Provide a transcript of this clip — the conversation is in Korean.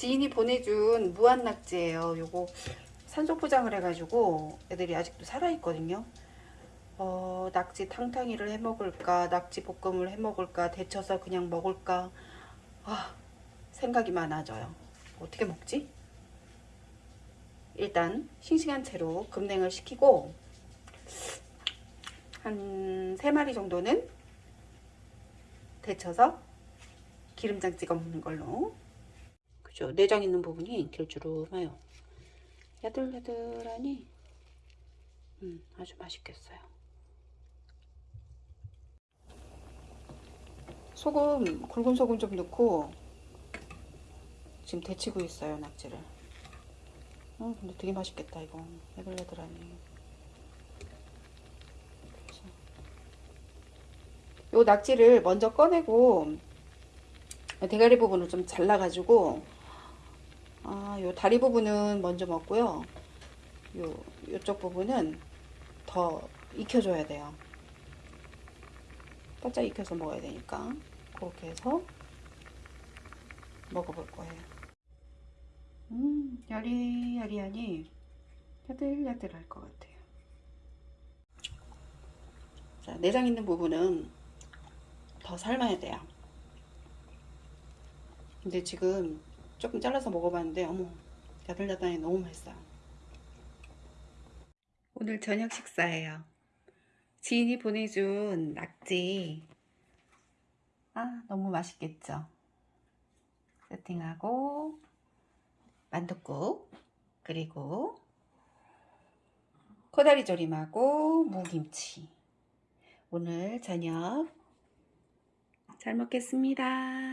지인이 보내준 무한낙지예요. 요거 산소 포장을 해가지고 애들이 아직도 살아있거든요. 어, 낙지 탕탕이를 해 먹을까, 낙지 볶음을 해 먹을까, 데쳐서 그냥 먹을까. 아, 생각이 많아져요. 어떻게 먹지? 일단 싱싱한 채로 급냉을 시키고 한 3마리 정도는 데쳐서 기름장 찍어 먹는 걸로 그죠. 내장 있는 부분이 길주름해요. 야들야들하니 음, 아주 맛있겠어요. 소금 굵은 소금 좀 넣고 지금 데치고 있어요 낙지를. 어, 근데 되게 맛있겠다 이거. 야들야들하니. 요 낙지를 먼저 꺼내고 대가리 부분을 좀 잘라가지고 아, 요 다리 부분은 먼저 먹고요. 요 요쪽 부분은 더 익혀줘야 돼요. 바짝 익혀서 먹어야 되니까 그렇게 해서 먹어볼 거예요. 음, 야리야리하니 야들야들할 것 같아요. 자, 내장 있는 부분은 더 삶아야 돼요. 근데 지금 조금 잘라서 먹어봤는데 어머 야들야들하니 너무 맛있어요. 오늘 저녁 식사예요. 지인이 보내준 낙지 아 너무 맛있겠죠. 세팅하고 만둣국 그리고 코다리 조림하고 무김치 오늘 저녁 잘 먹겠습니다.